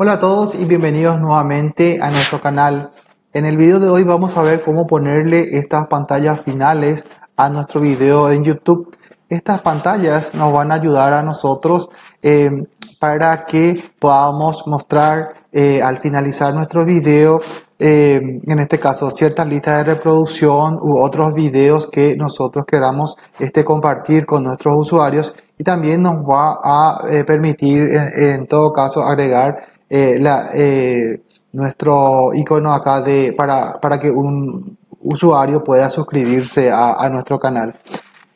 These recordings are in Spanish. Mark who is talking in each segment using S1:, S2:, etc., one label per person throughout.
S1: Hola a todos y bienvenidos nuevamente a nuestro canal. En el video de hoy vamos a ver cómo ponerle estas pantallas finales a nuestro video en YouTube. Estas pantallas nos van a ayudar a nosotros eh, para que podamos mostrar eh, al finalizar nuestro video, eh, en este caso ciertas listas de reproducción u otros videos que nosotros queramos este, compartir con nuestros usuarios y también nos va a permitir en, todo caso agregar eh, eh, nuestro icono acá de, para, para que un usuario pueda suscribirse a, a, nuestro canal.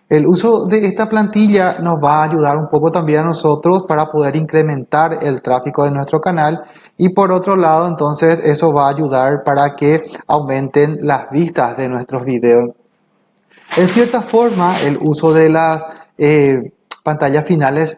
S1: El uso de esta plantilla nos va a ayudar un poco también a nosotros para poder incrementar el tráfico de nuestro canal y por otro lado entonces eso va a ayudar para que aumenten las vistas de nuestros videos. En cierta forma el uso de las eh, pantallas finales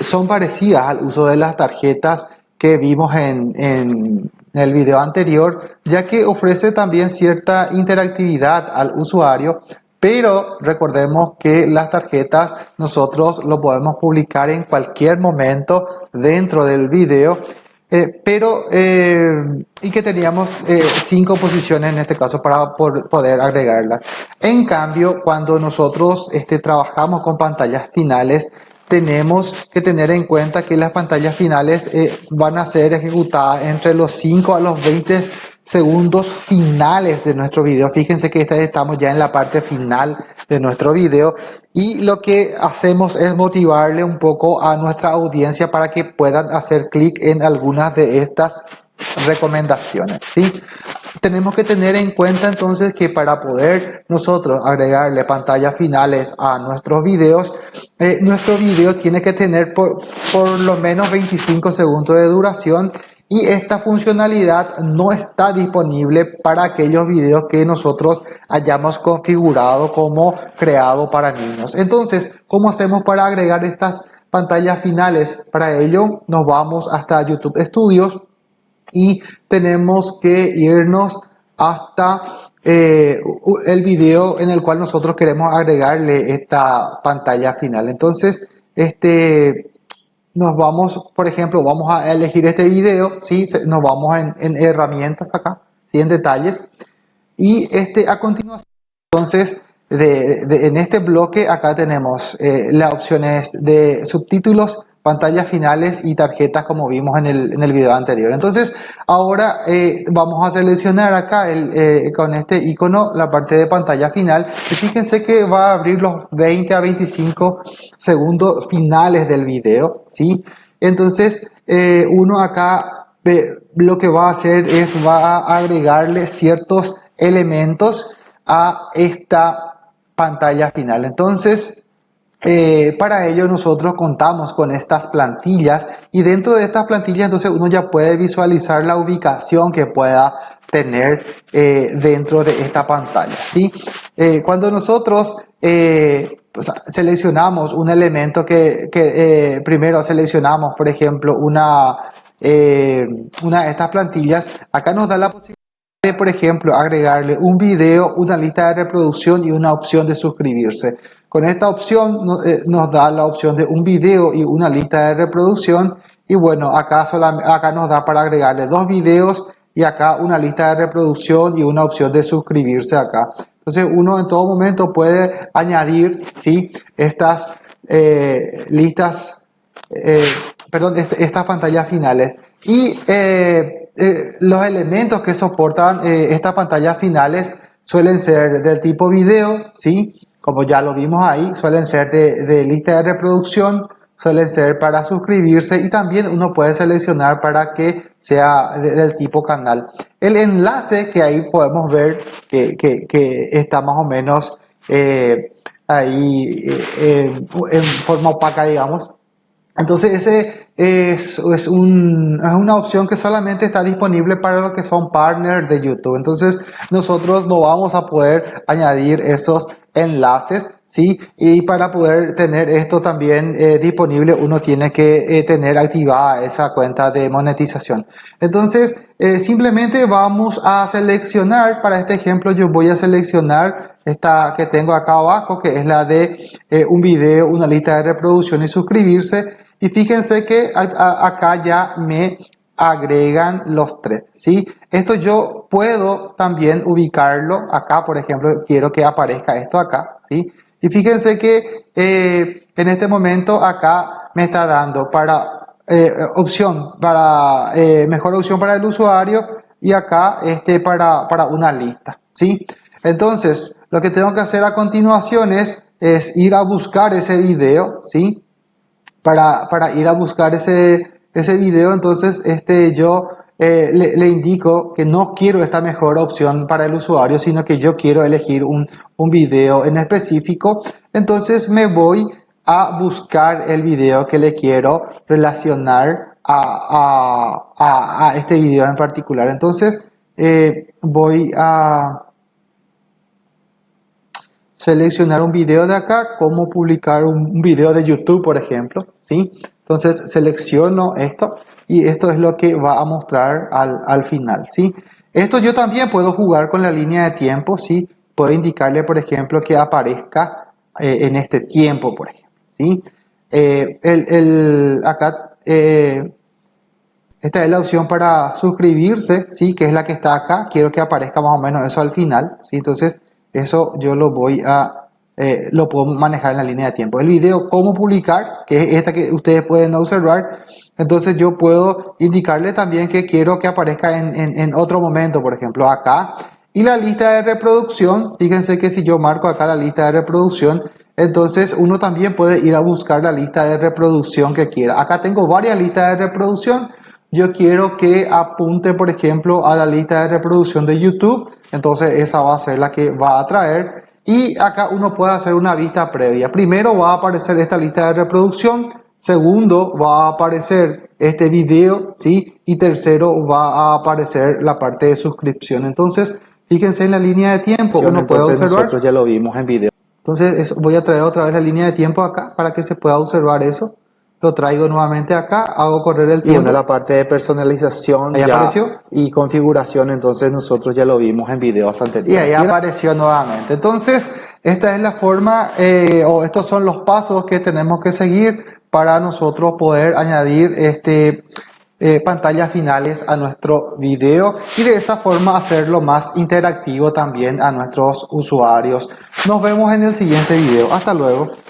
S1: son parecidas al uso de las tarjetas que vimos en, el video anterior, ya que ofrece también cierta interactividad al usuario, pero recordemos que las tarjetas nosotros lo podemos publicar en cualquier momento dentro del video, eh, pero eh, y que teníamos eh, cinco posiciones en este caso para poder agregarlas. En cambio, cuando nosotros este, trabajamos con pantallas finales, tenemos que tener en cuenta que las pantallas finales eh, van a ser ejecutadas entre los 5 a los 20 segundos finales de nuestro video. Fíjense que estamos ya en la parte final de nuestro video y lo que hacemos es motivarle un poco a nuestra audiencia para que puedan hacer clic en algunas de estas recomendaciones. ¿sí? Tenemos que tener en cuenta entonces que para poder nosotros agregarle pantallas finales a nuestros videos, eh, nuestro video tiene que tener por, por lo menos 25 segundos de duración y esta funcionalidad no está disponible para aquellos videos que nosotros hayamos configurado como creado para niños. Entonces, ¿cómo hacemos para agregar estas pantallas finales? Para ello nos vamos hasta YouTube Studios y tenemos que irnos hasta eh, el video en el cual nosotros queremos agregarle esta pantalla final. Entonces, este, nos vamos, por ejemplo, vamos a elegir este video, ¿sí? nos vamos en, herramientas acá, ¿sí? en detalles. Y este, a continuación, entonces, de, en este bloque acá tenemos eh, las opciones de subtítulos, pantallas finales y tarjetas como vimos en el, en el video anterior. Entonces, ahora eh, vamos a seleccionar acá el, eh, con este icono la parte de pantalla final. Y fíjense que va a abrir los 20 a 25 segundos finales del video. ¿sí? Entonces, eh, uno acá lo que va a hacer es va a agregarle ciertos elementos a esta pantalla final. Entonces, eh, para ello nosotros contamos con estas plantillas y dentro de estas plantillas entonces uno ya puede visualizar la ubicación que pueda tener eh, dentro de esta pantalla. ¿sí? Eh, cuando nosotros pues, seleccionamos un elemento que, primero seleccionamos por ejemplo una, una de estas plantillas, acá nos da la posibilidad de por ejemplo agregarle un video, una lista de reproducción y una opción de suscribirse. Con esta opción eh, nos da la opción de un video y una lista de reproducción. Y bueno, acá, acá nos da para agregarle dos videos y acá una lista de reproducción y una opción de suscribirse acá. Entonces uno en todo momento puede añadir ¿sí? estas eh, listas, eh, perdón, estas pantallas finales. Y los elementos que soportan estas pantallas finales suelen ser del tipo video, ¿sí? Como ya lo vimos ahí, suelen ser de, lista de reproducción, suelen ser para suscribirse y también uno puede seleccionar para que sea del tipo canal. El enlace que ahí podemos ver que, está más o menos eh, ahí eh, en forma opaca, digamos. Entonces ese es, es, un, es, una opción que solamente está disponible para los que son partners de YouTube. Entonces nosotros no vamos a poder añadir esos enlaces, ¿sí? Y para poder tener esto también eh, disponible, uno tiene que eh, tener activada esa cuenta de monetización. Entonces, eh, simplemente vamos a seleccionar, para este ejemplo yo voy a seleccionar esta que tengo acá abajo, que es la de un video, una lista de reproducción y suscribirse. Y fíjense que acá ya me agregan los tres, ¿sí? Esto yo puedo también ubicarlo acá, por ejemplo, quiero que aparezca esto acá, ¿sí? Y fíjense que eh, en este momento acá me está dando para eh, opción, para eh, mejor opción para el usuario y acá este para, para una lista, ¿sí? Entonces, lo que tengo que hacer a continuación es, es ir a buscar ese video, ¿sí? Para, para ir a buscar ese, ese video, entonces este, yo eh, le, indico que no quiero esta mejor opción para el usuario, sino que yo quiero elegir un, un video en específico. Entonces me voy a buscar el video que le quiero relacionar a, a, a, este video en particular. Entonces eh, voy a seleccionar un video de acá, como publicar un video de YouTube, por ejemplo, ¿sí? Entonces selecciono esto y esto es lo que va a mostrar al, al final, ¿sí? Esto yo también puedo jugar con la línea de tiempo, ¿sí? Puedo indicarle, por ejemplo, que aparezca eh, en este tiempo, por ejemplo, ¿sí? Eh, el, el, acá, eh, esta es la opción para suscribirse, ¿sí? Que es la que está acá. Quiero que aparezca más o menos eso al final, ¿sí? Entonces, eso yo lo voy a eh, lo puedo manejar en la línea de tiempo. El video cómo publicar, que es esta que ustedes pueden observar, entonces yo puedo indicarle también que quiero que aparezca en, en, otro momento, por ejemplo acá. Y la lista de reproducción, fíjense que si yo marco acá la lista de reproducción, entonces uno también puede ir a buscar la lista de reproducción que quiera. Acá tengo varias listas de reproducción. Yo quiero que apunte, por ejemplo, a la lista de reproducción de YouTube. Entonces esa va a ser la que va a traer. Y acá uno puede hacer una vista previa. Primero va a aparecer esta lista de reproducción. Segundo va a aparecer este video, ¿sí? Y tercero va a aparecer la parte de suscripción. Entonces, fíjense en la línea de tiempo. Uno puede observar.
S2: Nosotros ya lo vimos en video.
S1: Entonces, voy a traer otra vez la línea de tiempo acá para que se pueda observar eso lo traigo nuevamente acá, hago correr el tiempo.
S2: Y la parte de personalización
S1: ahí apareció
S2: y configuración, entonces nosotros ya lo vimos en videos anteriores.
S1: Y ahí apareció nuevamente. Entonces, esta es la forma, eh, o estos son los pasos que tenemos que seguir para nosotros poder añadir este eh, pantallas finales a nuestro video y de esa forma hacerlo más interactivo también a nuestros usuarios. Nos vemos en el siguiente video. Hasta luego.